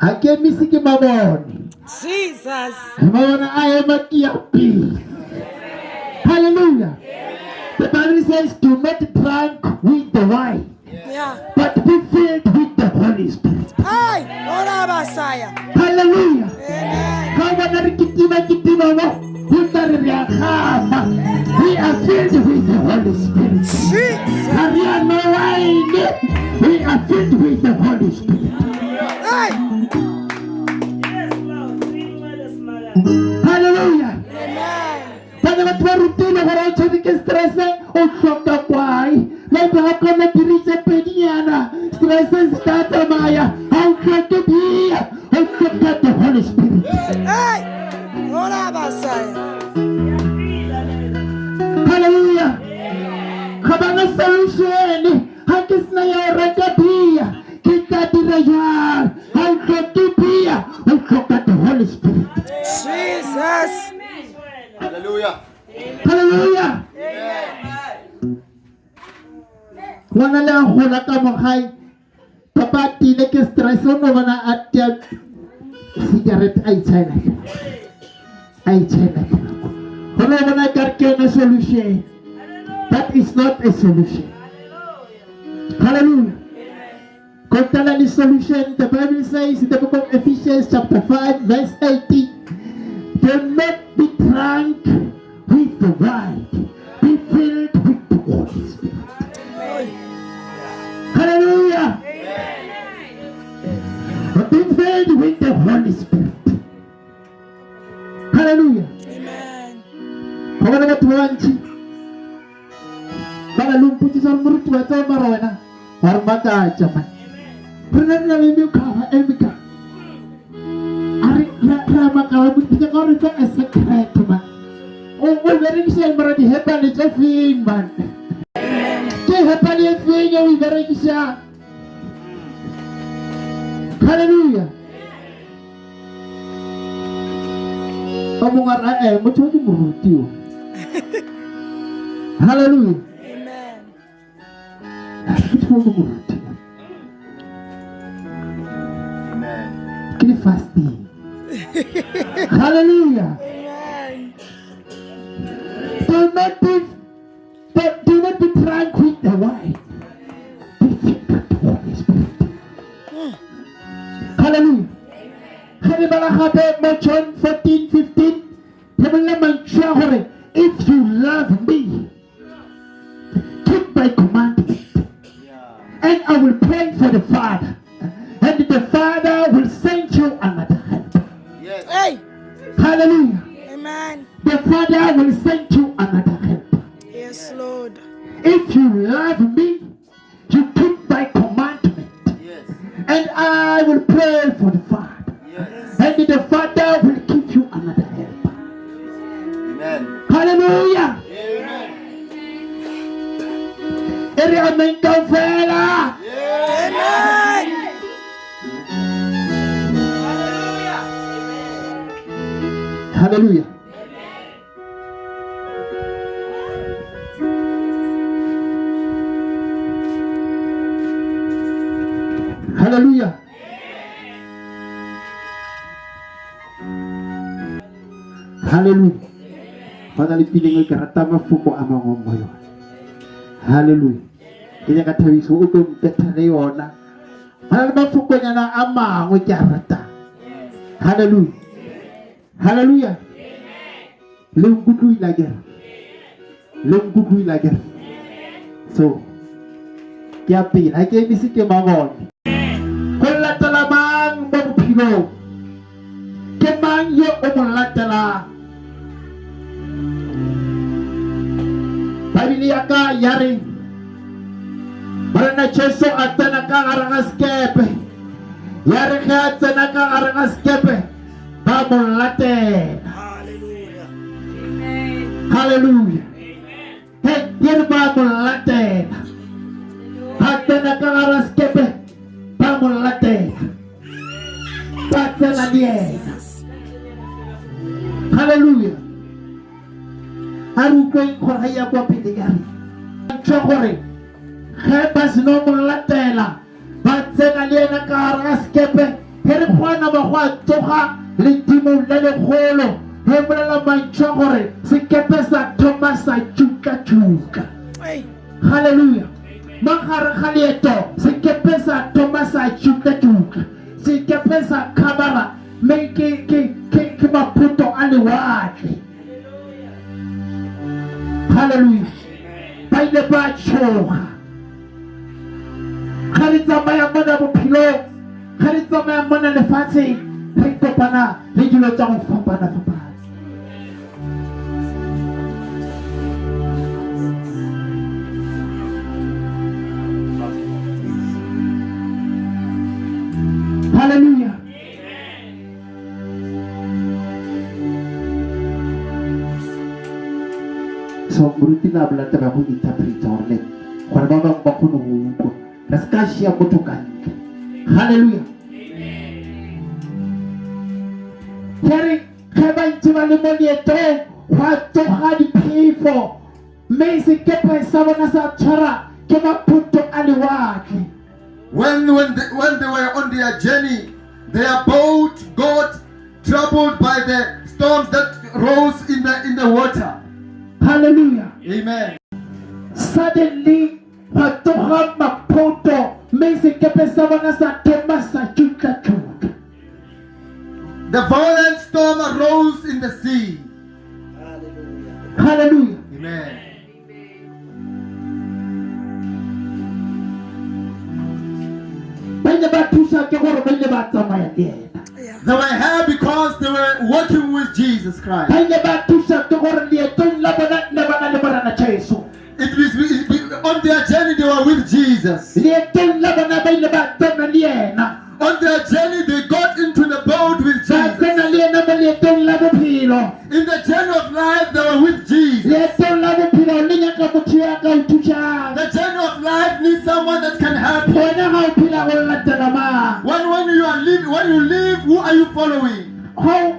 ga ke emise ke mabone Jesus. a ema ke ya pele hallelujah the bible says do not drink with the wine Yeah. but be filled with the holy spirit basaya. hallelujah Amen. ka kitima kitima mo go tla re re a gama we are filled with the holy spirit Jesus. ga re a no wine we are filled with the holy spirit Hallelujah. Amen. bana batho ba rutile gore o tshwane ke stresse o tlhoka kwai like ga kona dirise pedinyana. Stresse se ka tsamaya. Ga o tlhoke bia o tlhoka the holy spirit. Hey, ora basaya. hallelujah. Ga solution a tea cigarette a itšhaela a itšhaela go no bona kare ke yone solution that is not a solution. Hallelujah. Kontala the solution the bible says in the book of ephesians chapter 5 verse 18 do not be drunk with the wine Holy Spirit. Hallelujah. Amen. Go bona batho ba bantši ba na le mpotsisa gore moruti wa tsao mara wena wa re makatša man re na re na le mekgwa e meka a re re a makala moruti ka gore fa a secret man o o berekiša mara dihepane tse feng man ke hepane e feng e o e berekišang halleluja ba mongwe a re ee motho wa ke moruti o halleluja Amen. motho wa ke moruti Amen. ke le fasting halleluja Amen. do not be do, do not be drunk with the wine be filled with the Holy Spirit Hallelujah. Ga re bala gape mo John 14, 15, re bolela mantswe a gore if you love me, keep my commandment, and I will pray for the Father, and the Father will send you another help. Yes. Hey. Hallelujah. Amen. The Father will send you another help. Yes, Lord. If you love me, you keep my commandment, Yes. and I will pray for the Father. Yes. And the Father will give you another help. Amen. Hallelujah. Amen. Amen. Amen. Hallelujah. Hallelujah. Hallelujah. Fana le pileng ke rata mafoko a mangwe mo yona. Hallelujah. Ke nyaka thabiso o tlo mpetha le yona. Fana le mafokonyana a mangwe ke a ratang. Hallelujah. Hallelujah. Le nkutlwile akere. Le nkutlwile akere. So ke a pele ha ke emise ke mabone. Go latela mang mo bophelong? Ke mang yo o mo latelang? Bibele ya ka ya re Morena Jesu a tsena ka gare ga sekepe ya re ge a tsena ka gare ga sekepe ba mo latela Hallelujah. Hallelujah. He ke re ba mo latela ba tsena ka gare ga sekepe ba mo a re utlweng gore ga ya kwa pele ya re ntšwe gore ge ba seno mo latela ba tsena le ena ka gare ga sekepe nama go a tsoga ledimo le legolo. Ge bolela mantšho gore sekepe sa thoma sa tšuka-tšuka Hey. halleluja magare ga leeto sekepe sa thoma sa tšuka-tšuka sekepe sa khabara mme ke ke- ke- ke maphuto a lewatle halleluja ba ile ba tšhoga ga le tsamaya mona bophelong ga le tsamaya mona lefatsheng re kopana le dilo tsa go fapana-fapana Hallelujah. Kgone go utlwa re se ka šia motho ka ntle halleluja kere ge ba ntse ba le mo leetong go a toga diphefo mme sekepe sa bona sa tshwara ke maphuto a lewatle When, when, they, when they were on their journey, their boat got troubled by the storms that rose in the, in the water. Halleluja Amen. suddenly ga toga maphoto mme sekepe sa bona sa thoma sa tšuka-tšuka The violent storm arose in the sea. halleluja Amen. ba ile ba thusa gore ba ba tsamaya le ena Yeah. They were here because they were walking with Jesus Christ. ba ile ba thusa ke gore leetong la bona le bana le morana jesu It was it- it- on their journey they were with Jesus. leetong la bona ba ile ba tsena le ena On their journey they got into the boat with Jesus. tsena le ena mo leetong la bophelo In the journey of life they were with Jesus. leetong la bophelo le nyaka motho ya ka o thusang The journey of life needs someone that can help you. gona ga o phela go latela mang When when you are live, when you live, are you following? ga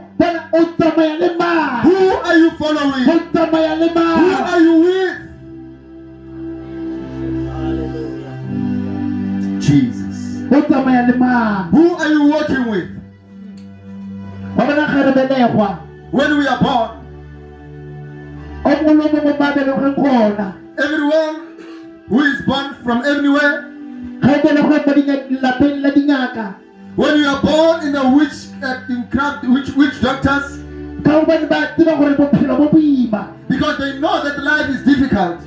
because they know that life is difficult.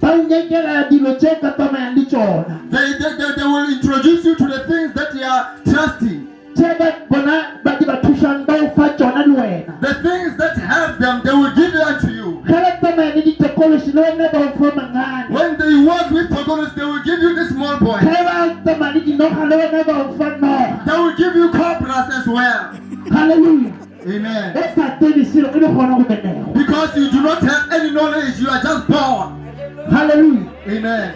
ba o nyakela dilo tse o ka tsamayang le tsona They, they, they, they will introduce you to the things that you are trusting. tse ba bona ba di ba thusang ba o fa tsona le wena The things that help them, they will give it unto you. ga ba tsamaya le ditekolosi le wena ba o fa mangane When they work with Pogonos, they will give you the small boy. ga ba tsamaya le dinoga le wena ba o fa noga They will give you cobras as well. halleluja Amen. o sa tsebe selo le gona go benego Because you do not have any knowledge, you are just born. Hallelujah. Amen.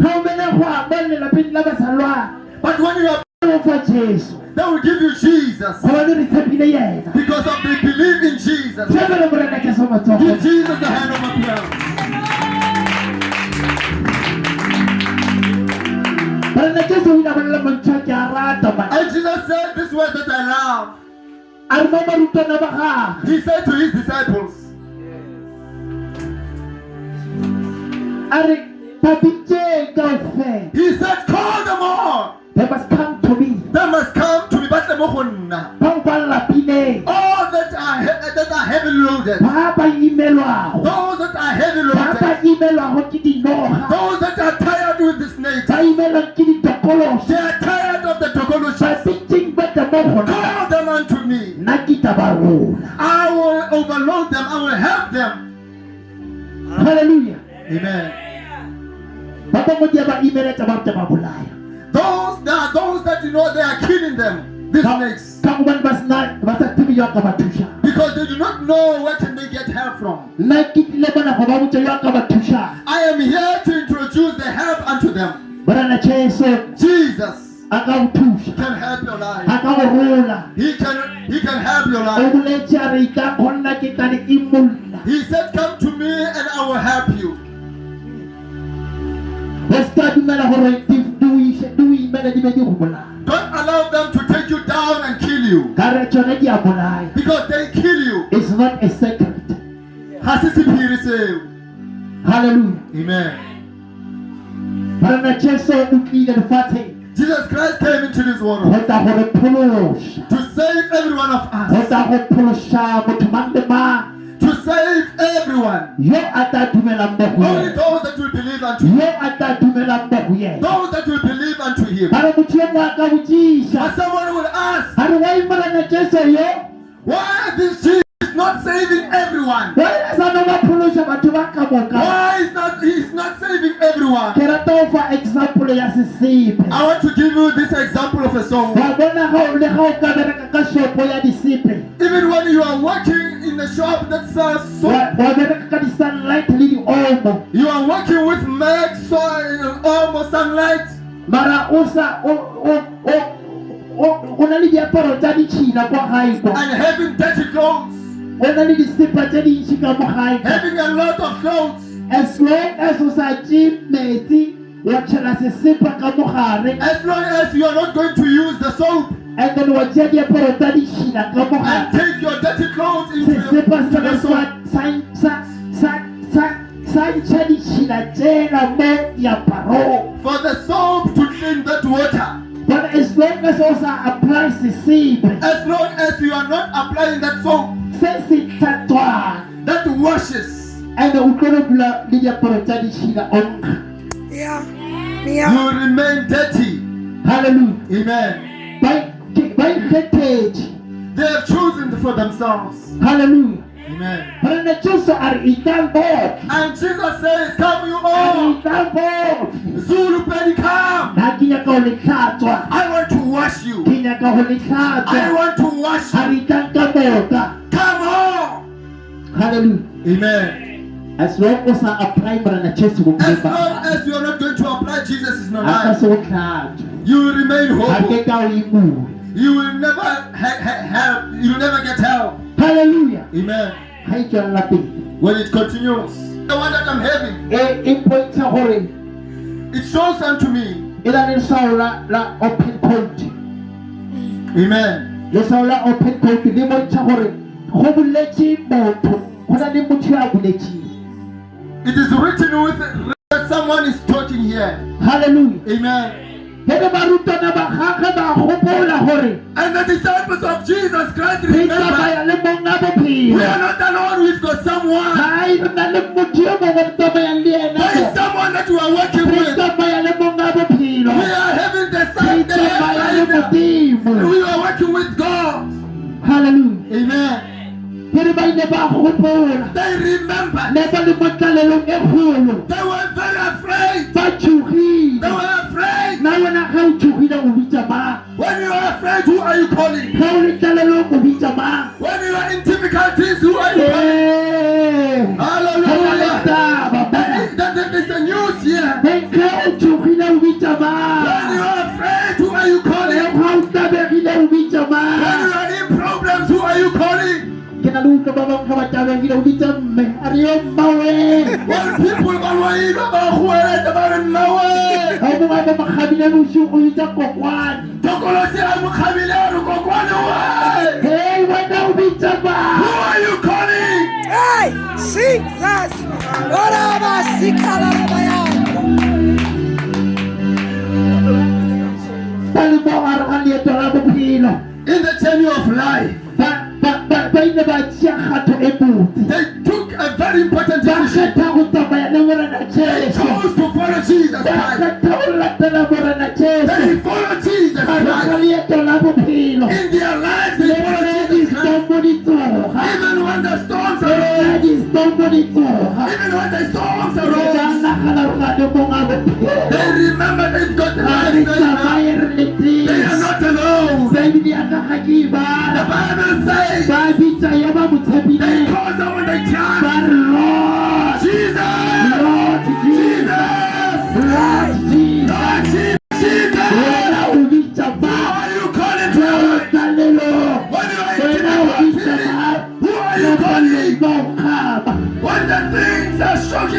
ga o belegwa mo lelapeng la basalwana But when you are, o fa jesu they will give you Jesus. gobane re tshepile yena Because of they believe in Jesus. tshebele morena ke so matsogo Give Jesus the hand of applause. morena ke so ina bolela mantšha ke a rata And Jesus said this word that I love. He said to his disciples, a re babitseng kaofela He said, Call them all. they must come to me They must come to me. But the mohonna. bao ba lapileng All that are that are heavy loaded. Those that are heavy loaded. imelwago ke dinoga Those that are tired with this nature. imelwang ke ditokolosi They are tired of the tokoloshas. Call them unto me. nna ke tla I will overload them. I will help them. Hallelujah. Amen. ba bangwe di a ba imeletsa ba tla ba Those that those that you know they are killing them. These snakes. ka gobane ba sena ba sa tsebe yo a ka ba thusang Because they do not know where can they get help from. nna ke tlile mona go ba botsa yo a ka I am here to introduce the help unto them. Jesus a ka o thusa can help your a life. ka go rola He can he can help your life. boletse a re ka kgonna ke tla le imolla He said, Come to me and I will help you. o se ka dumela gore di di o ise- di o imele di be di go bolaya Don't allow them to take you down and kill you. you ka re tsone di a bolaya because they kill you. it's not a secret Ha se sephiri seo. hallelujah Amen. Morena jesu o tlile lefatsheng Jesus Christ came into this world go tla go re phološa. to save every one of us, tla go phološa motho mang le mang. To save everyone. yo a tla dumelang Only those that will believe unto him. yo a tla dumelang mo go yena. Those that will believe unto him. ba re motho yo mongwe a ka botšiša. But someone will ask, a re wa morena jesu yo? Why this Jesus is not saving everyone? wa ena sa no ba phološa batho ba ka moka Why is not he's not saving everyone? ke rata go fa example ya sesepe I want to give you this example of a song. wa bona ga o le ga o ka bereka ka shopo ya disepe Even when you are working in a shop that sells soap, wa wa bereka ka di-sunlight le di-omo. You are working with Max, soil, almost sunlight, mara o sa o o o o o na le diaparo tsa ditšhina kwa gae kwa. And having dirty clothes, o na le disepa tse dintšhi ka mo gae kwa. having a lot of clothes. as long as o sa tše metsi wa tšhela sesepa ka mo As long as you are not going to use the soap. And then wa tšea diaparo tsa ditšhina ka mo and take your dirty clothes into, your, sesepa sa the sa soap, sa sa sa sa ntšha ditšhina tsela mo diaparong. For the soap to clean that water. but as long as o sa apply sesepe. As long as you are not applying that soap. se se hlatswang that washes, and o tlo go dula le diaparo tsa ditšhina o Yeah. you Yeah. remain dirty. Hallelujah. Amen. ba ke- ba ikgethetše They have chosen for themselves. Hallelujah. Amen. morena jesu a re itlang botlhe And Jesus says, Come you a re all. itlang botlhe Zulu Penny, come. nna ke nyaka go le hlatswa I want to wash you. ke nyaka go le I want to wash a you. Halleluja Amen. as long o sa apply morena jesu go As long as you are not going to apply Jesus in your life, se go hlatswa you will remain ga ke hope. ka o imule You will never help. You will never get help. halleluja Amen. ga tswelela pele When it continues, the one that I'm having, e e gore it shows unto me. na le leswao la la open coat Amen. Leswao la open coat le bontsha gore go buletse motho go na le motho yo a buletseng It is written with that someone is talking here. Hallelujah. Amen. ge re barutwana ba gage ba gopola gore And the disciples of Jesus Christ remember tsamaya le monga we are not alone. We've got someone. hai re na le motho yo mongwe re tsamayang le ena There is someone that we are working with. tsamaya le monga bophelo We are having the same the tsamaya le same- modimo We are working with God. Hallelujah. Amen. They remember. ne ba le mo tlalelong They were very afraid. They were afraid. na wena ga o tshogile o bitsa mang When you are afraid, who are you calling? ga o le tlalelong o bitsa mang When you are in difficulties, ba loilwa, ba goeletsa, ba re mmawe. ga o mongwe a ba makgabile bosigo o bitsa kokwane Tokolosi a mo kgabile a re kokwane we. hei wena o bitsa Who mang are you calling? Hey, Jesus. What about Sikalabaya? ba le mo gare ga leeto la bophelo In the journey of life, they took a very important decision. They chose to follow Jesus Christ. They jesu follow Jesus Christ. In their lives, they follow Jesus Christ. Even when the storms tsoga even when the storms bophelo they remember they've got the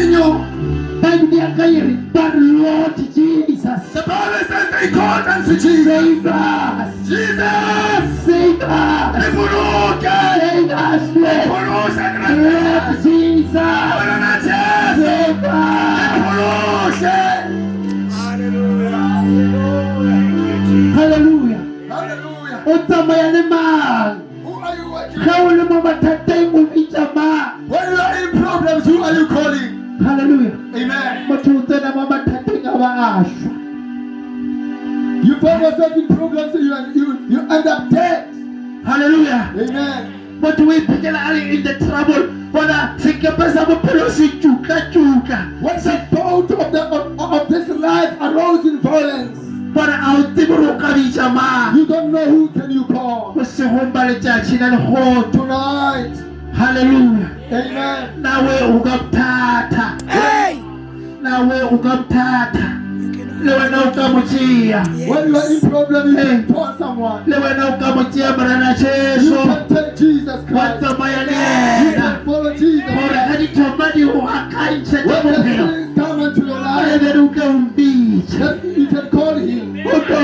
inyo. They but Lord Jesus. The Bible says they called unto Jesus. Save us. Jesus. Save us. Save us. Lord Jesus. Save us. Hallelujah. Hallelujah. Utamayane man. Who are you working? Who are you in problems? Who are you calling? Hallelujah. Amen. Motho o tsena mo mathateng a ba a shwa. You find yourself in problems, you, you, you end up dead. Hallelujah. Amen. But a le in the trouble bona sekepe sa bophelo se tuka-tuka When the boat of, the, of, of this life arose in violence, bona a o tsebe gore o ka bitsa mang you don't know who can you call. go segong ba letšatši la legoto Tonight, halleluja amen. Nawe o ka bothata Hey! nawe o ka bothata le wena o ka mo tšea When you are in problem, you Hey. can call someone. le wena o ka mo tšea jesu can take Jesus wa tsamaya le ena can follow Jesus. Gore ga dithoma di go akantšha ka bophelo things come into your a life, bere o ka ombitša that you can call him. o ka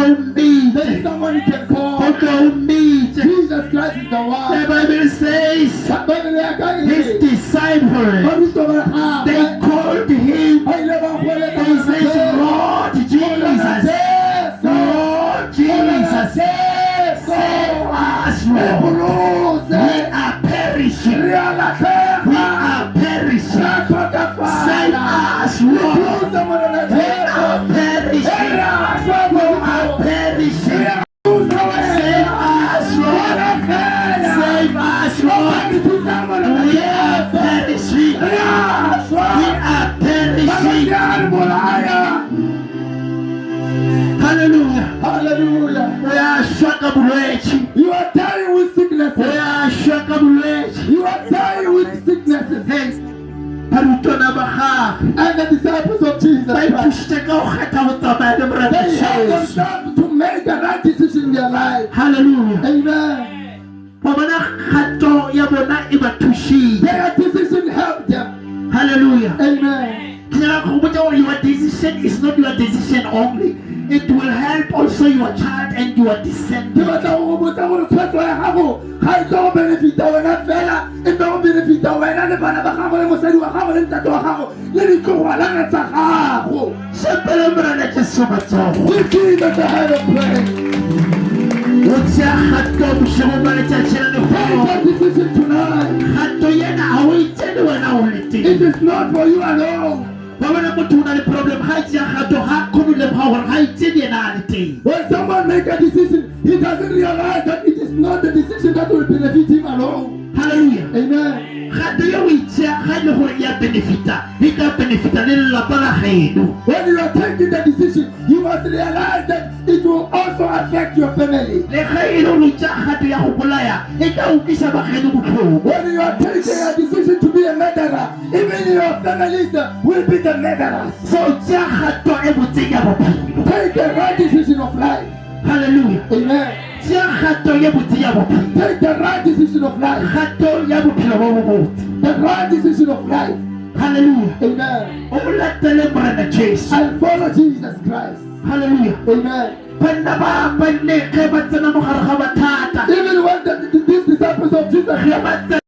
There is someone can o call. ka ombitša Jesus Christ is the one. The. Bible says Bible ya ka his disciples, they called him, ba ile ba goeletsa they said. Lord Jesus, Jesu. Lord Jesus, save us, Lord. We are perishing. We are perishing. Save us, Lord. You are dying with sicknesses. And the disciples of Jesus Christ, they Jesu. themselves to make the right decision in their life. Hallelujah. Amen. wa bona kgato ya bona e ba. Hallelujah. Amen. ke nyaka go botsa gore your decision is not your decision only it will help also your child and your Ke descendant batla go go botsa gore tshwetso ya gago ga e tlo go benefita wena fela e tlo go benefita wena le bana ba gago le mosadi wa gago le ntate wa gago le ditlogolana tsa gago sepele morena jesu matsogo Give the hand of praise. o tsea kgato bošego ba letšatši la that decision tonight. kgato yena ga o itsene wena o le It is not for you alone. Ba bona motho o le problem ga e tsea kgato ga kgone gore ga itsene yena a le teng When someone make a decision, he doesn't realize that it is not the decision that will benefit him alone. hallelujah Amen. kgato ye o itsea ga e le gore ya benefita e ka benefita le lelapa la gaeno When you are taking the decision, you must realize that it will also affect your family. le ge le go tša kgato ya go bolaya ka ukisa bageno botlhoko When you are taking a decision to be a murderer, even your families will be the murderers. so tša kgato botseng ya bophelo Take the right decision of life. Hallelujah. Amen. tša kgato ye botse ya bophelo Take the right decision of life. The right decision of life. halleluja Amen. o latele morena jesu And follow Jesus Christ. halleluja Amen. Even when the, the, these disciples of Jesus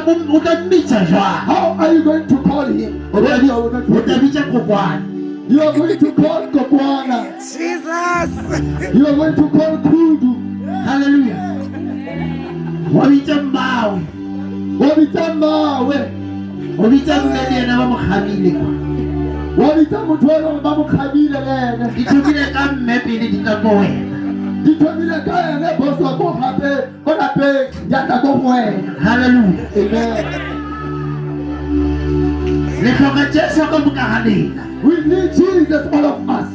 o tla mo- o tla mmitsa jwang How are you going to call him? o When you are not tla with him? bitsa kokwane You are going to call Kokwana. Jesus. You are going to call Kudu. halleluja wa bitsa mmawe Wabita mawe. o bitsa mme le ena ba mo gamile kwa Wabita motho wa leng ba mo kgabile le ene. di thomile ka mme pele di ka ko wena Di thomile ka ene boso ko gape ko lapeng ya tla ko go wena. halleluja Amen. le tlhoka jesu ka moka ga lena We need Jesus, all of us.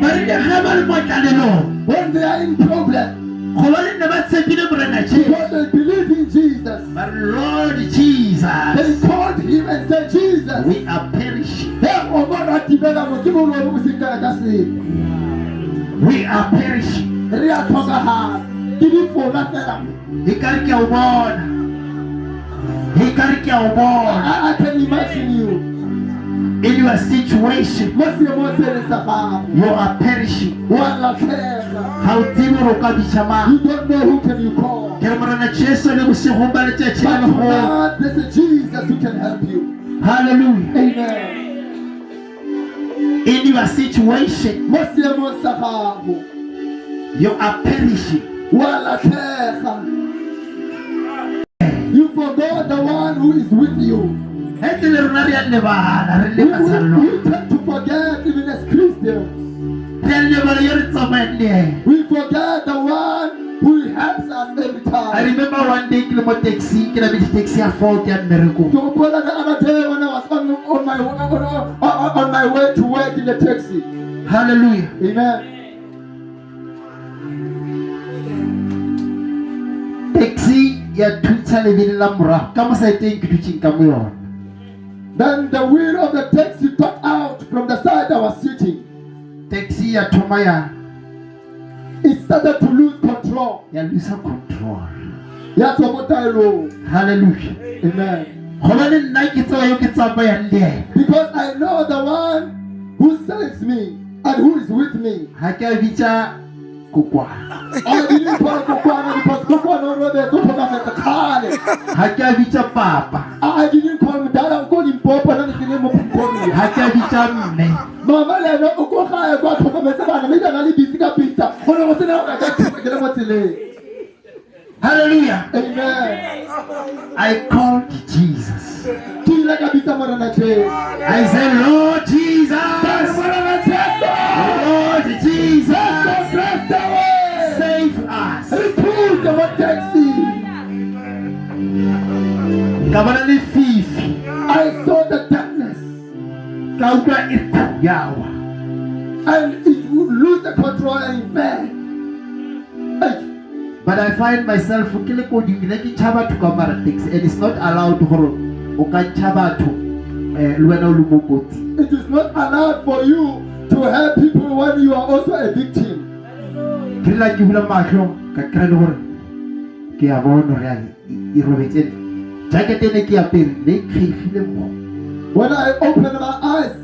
marile ge ba le mo tlalelong when they are in problem, gobane ne ba tshepile morena jesu because they believe in Jesus, re lord jesus. They called him and said, Jesus, we are perishing Hey, o mo ratibela modimo lo bo sekana ka sepe. we are perishing Re a tlhokagala. Ke difona fela. e kare ke a o bona e kare ke a o bona I, can imagine you. in your situation Mo seemong se le sa gago. you are perishing Wa latlhega. ga o tsebe gore o ka bitša mang You don't know who can you call. ke jesu le bosigong ba letšatši But legolo tonight, there's a Jesus who can help you. hallelujah Amen. in your situation you are perishing. You forgot the one who is with you. We, we, we tend to forget even as Christians. We forget the one who helps us every I time. remember one day ke le mo taxi taxi ya fault ya So brother, the other day when I was on, on my on, on, on my way to work in the taxi. hallelujah Amen. Taxi ya thuntšha lebele la morago ka mo saeteng ke dutšeng ka mo yona Then the wheel of the taxi got out from the side I was sitting. taxi ya thoma ya It started to lose control. ya lose control I know. hallelujah Amen. gobane nna ke tseba yo ke tsamayang le ena Because I know the one who saves me and who is with me. ga ke a bitša kokwana I didn't call Kukwana because Kukwana already told me that kale. ga ke a bitša papa I didn't call him dad. I'm calling Papa. I'm calling Papa. ga ke a bitša mme Mama le ena o ko gae kwa tlhokometse bana mme bana le busy ka pizza. Go ne go sena go ka thusa ke le mo tseleng. hallelujah Amen. i called jesus Ke ile ka bitsa morena Jesu. i said lord jesus I saw the darkness. Ka utlwa e yawa and it would lose the control and it but i find myself ke le kodimile ke tšha batho ka mara taxi and it's not allowed gore o ka tšha batho eh, le wena o le mo kotsi It is not allowed for you to help people when you are also a victim. ke rela ke bula matlho ka kry le gore ke ya bona gore ya e robetse jacket ene ke apere ne mo When I opened my eyes,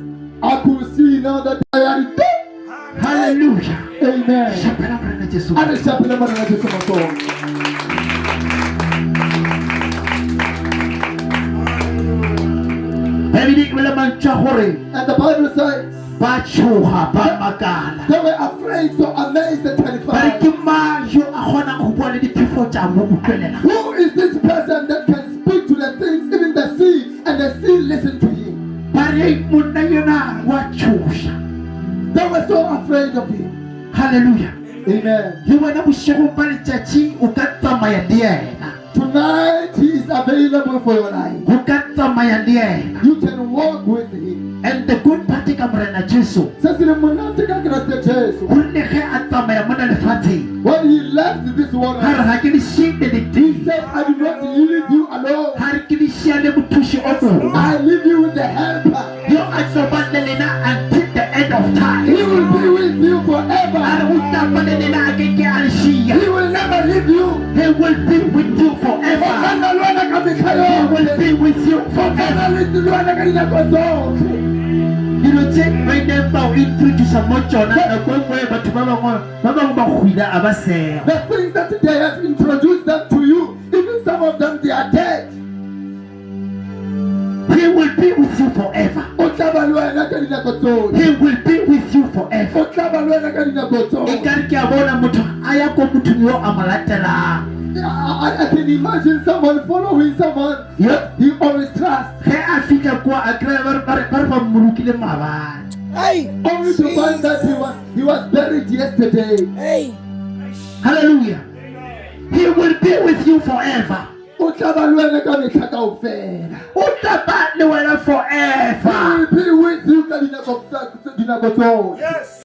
I could see now that I am dead. Hallelujah. Amen. šapela morena jesu A re šapele morena Jesu matsogo. ebile ke bele mantšwa gore And the Bible says ba makala they were afraid, so amazed and ba terrified. ke mang yo a kgonang go bua le diphefo tša mo utlwelela Who is this person that can the things, even the sea, and the sea listen to him? ba re monna yona wa tšhoša They were so afraid of him. halleluja Amen. Le wena bošegong ba letšatši o ka tsamaya le ena Tonight he is available for your life. go ka tsamaya le ena You can walk with him. and the good part ka morena jesu Se se le monate ka Kriste Jesu. gonne ge a tsamaya mona lefatsheng When he left this world, ga re ga ke le šiile he said, I do not leave you alone. ga re ke le šia le mothuši o mongwe I leave you with the helper. yo a tlo ba le lena until the end of time will be with you forever. o tapa le lena a ke ke a le šia He will never leave you. he will be with you forever Ona lwana ka mekgwa he will be with you forever Ona le lwana ka dinako tsotlhe. dilo tse ba ileng ba o introduca mo tsona nako e nngwe batho ba bangwe ba bangwe ba hwile a ba sega eh. The things that they have introduced them to you, even some of them they are dead. He will be with you forever. O tla ba le wena ka dinako tsotlhe. he will be with you forever. O tla ba le wena ka dinako e tsotlhe. kare ke a bona motho a ya ko mothong yo a mo latelang I, I- I can imagine someone following someone? Yo, that he always trusts, ge a fitlha kwa a kry-a ba re- ba re ba re ba mmolokile maabane Hey, only to find that he was he was buried yesterday. hey, halleluja he will be with you forever O tla ba le wena ka metlha kaofela. o taba le He forever. Will be with you ka dinako tsa- yes,